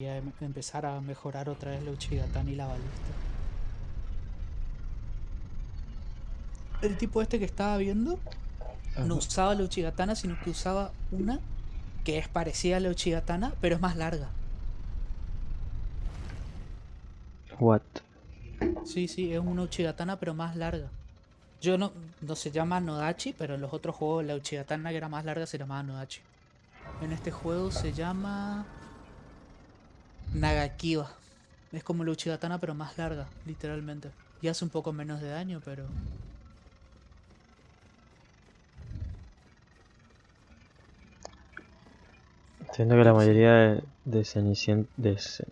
em- empezar a mejorar otra vez la Uchigatana y la balista. El tipo este que estaba viendo no usaba la Uchigatana, sino que usaba una que es parecida a la Uchigatana, pero es más larga. What? Sí, sí, es una Uchigatana, pero más larga. Yo no, no se llama Nodachi, pero en los otros juegos la Uchigatana que era más larga se llamaba Nodachi. En este juego se llama Nagakiba. Es como la Uchigatana, pero más larga, literalmente. Y hace un poco menos de daño, pero... Siento que la mayoría de, de, cenicien- de ce-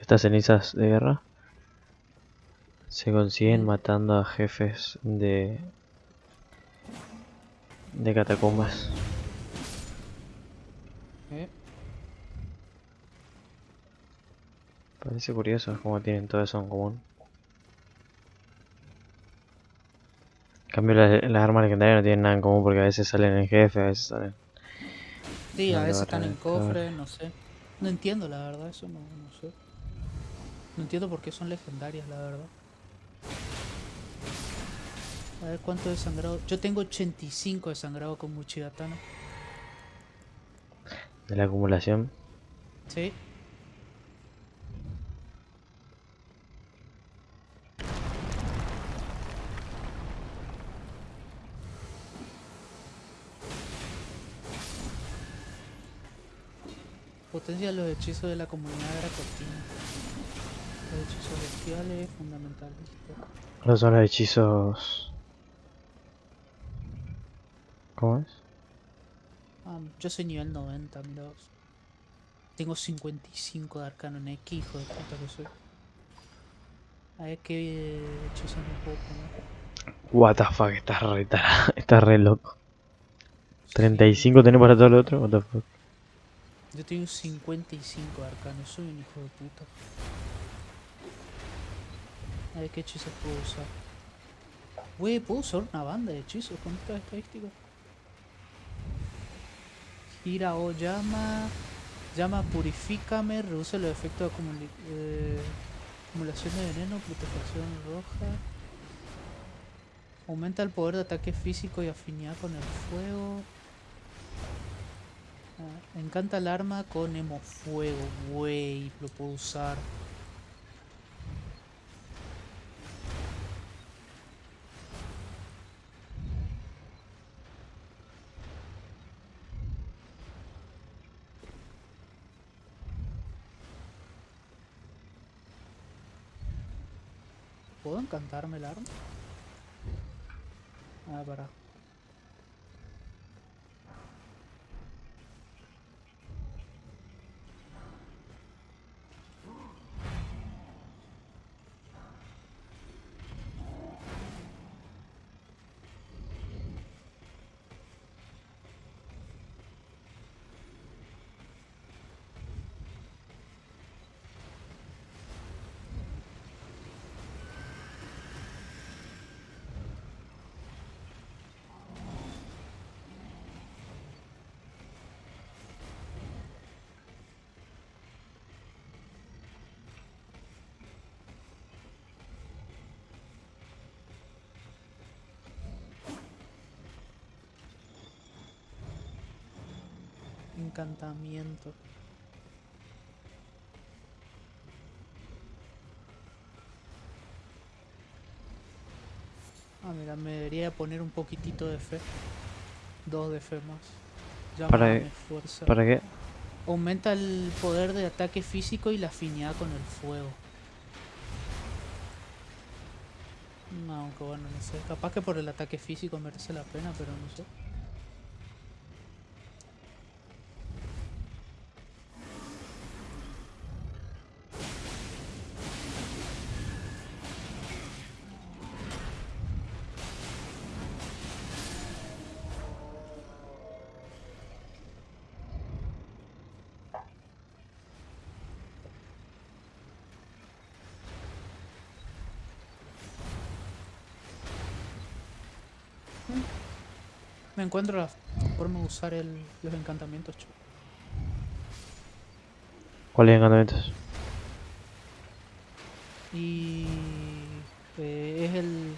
estas cenizas de guerra se consiguen Mm. matando a jefes de de catacumbas. ¿eh? Parece curioso cómo tienen todo eso en común. En cambio las, las armas legendarias no tienen nada en común porque a veces salen en jefe, a veces salen. Sí, a veces están en cofre, no sé. No entiendo, la verdad, eso no, no sé. No entiendo por qué son legendarias, la verdad. A ver cuánto de sangrado. Yo tengo 85 de sangrado con Uchigatana. De la acumulación. Sí. Potencia los hechizos de la comunidad Dracotina. Los hechizos bestiales fundamentales. Esos son los hechizos. ¿Cómo es? Ah, yo soy nivel 90, mira vos. Tengo 55 de arcano en X, hijo de puta que soy. A ver qué hechizos me puedo poner. What the fuck, estás re, estás re loco. 35 tenés para todo lo otro, what the fuck. Yo tengo 55 de arcano, soy un hijo de puta. A ver qué hechizos puedo usar. Wey, ¿puedo usar una banda de hechizos con estas estadísticas? Gira o llama. Llama purifícame, reduce los efectos de acumuli- eh, acumulación de veneno, putrefacción roja. Aumenta el poder de ataque físico y afinidad con el fuego. Ah, encanta el arma con emo fuego, wey, lo puedo usar. ¿Puedo encantarme el arma? Ah, para. Encantamiento. Ah, mira, me debería poner un poquitito de fe. Dos de fe más. Para- Llámame fuerza. ¿Para qué? Aumenta el poder de ataque físico y la afinidad con el fuego. No, aunque bueno, no sé. Capaz que por el ataque físico merece la pena, pero no sé. Me encuentro la forma de usar el- los encantamientos. chu. ¿Cuáles encantamientos? Y eh, es el,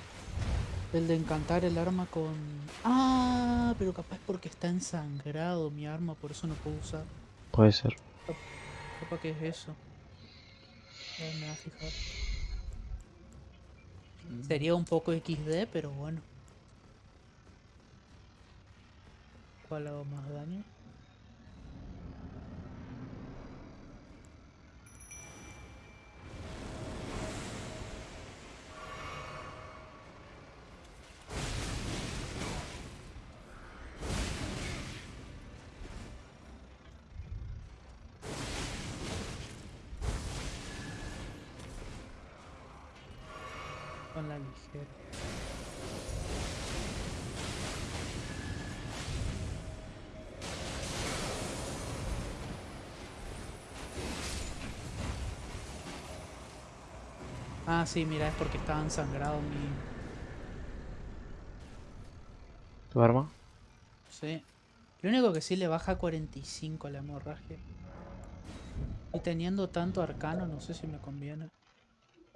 el de encantar el arma con... Ah, pero capaz porque está ensangrado mi arma, por eso no puedo usar. Puede ser. Capaz que es eso. Ya me va a fijar. Sería un poco XD, pero bueno. ¿Cuál hago más daño? Con la ligera. Ah, sí, mira, es porque estaba ensangrado mi... ¿Tu arma? Sí. Lo único que sí le baja 45 la hemorragia. Y teniendo tanto arcano, no sé si me conviene.